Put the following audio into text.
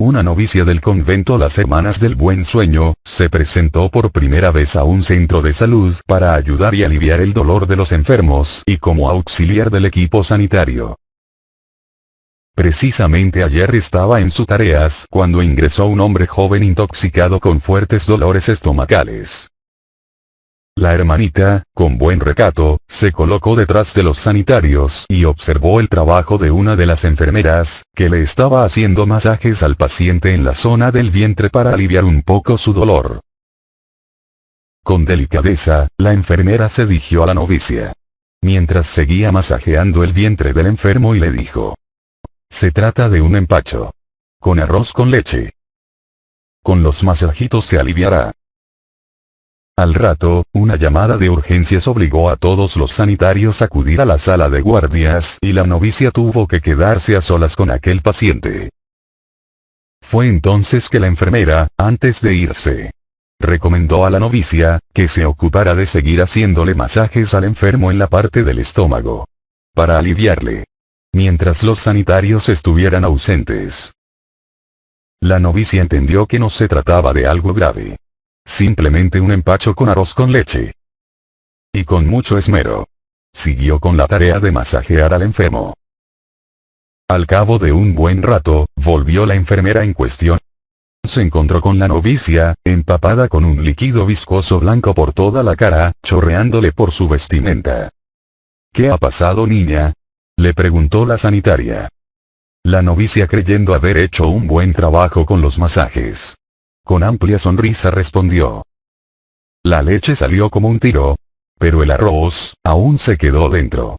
una novicia del convento Las Hermanas del Buen Sueño, se presentó por primera vez a un centro de salud para ayudar y aliviar el dolor de los enfermos y como auxiliar del equipo sanitario. Precisamente ayer estaba en sus tareas cuando ingresó un hombre joven intoxicado con fuertes dolores estomacales. La hermanita, con buen recato, se colocó detrás de los sanitarios y observó el trabajo de una de las enfermeras, que le estaba haciendo masajes al paciente en la zona del vientre para aliviar un poco su dolor. Con delicadeza, la enfermera se dirigió a la novicia. Mientras seguía masajeando el vientre del enfermo y le dijo. Se trata de un empacho. Con arroz con leche. Con los masajitos se aliviará. Al rato, una llamada de urgencias obligó a todos los sanitarios a acudir a la sala de guardias y la novicia tuvo que quedarse a solas con aquel paciente. Fue entonces que la enfermera, antes de irse, recomendó a la novicia, que se ocupara de seguir haciéndole masajes al enfermo en la parte del estómago. Para aliviarle. Mientras los sanitarios estuvieran ausentes. La novicia entendió que no se trataba de algo grave. Simplemente un empacho con arroz con leche. Y con mucho esmero. Siguió con la tarea de masajear al enfermo. Al cabo de un buen rato, volvió la enfermera en cuestión. Se encontró con la novicia, empapada con un líquido viscoso blanco por toda la cara, chorreándole por su vestimenta. ¿Qué ha pasado niña? Le preguntó la sanitaria. La novicia creyendo haber hecho un buen trabajo con los masajes. Con amplia sonrisa respondió. La leche salió como un tiro. Pero el arroz, aún se quedó dentro.